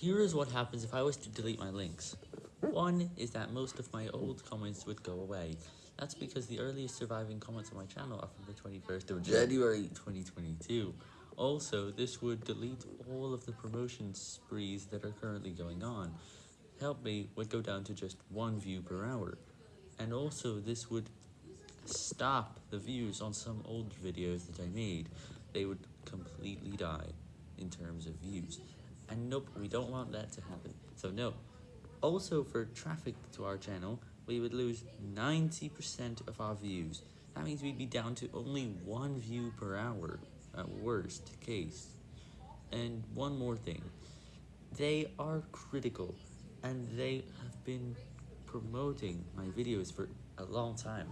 Here is what happens if I was to delete my links. One is that most of my old comments would go away. That's because the earliest surviving comments on my channel are from the 21st of January 2022. Also, this would delete all of the promotion sprees that are currently going on. Help Me would go down to just one view per hour. And also, this would stop the views on some old videos that I made. They would completely die in terms of views. And nope, we don't want that to happen. So no. Also, for traffic to our channel, we would lose 90% of our views. That means we'd be down to only one view per hour, at worst case. And one more thing. They are critical, and they have been promoting my videos for a long time.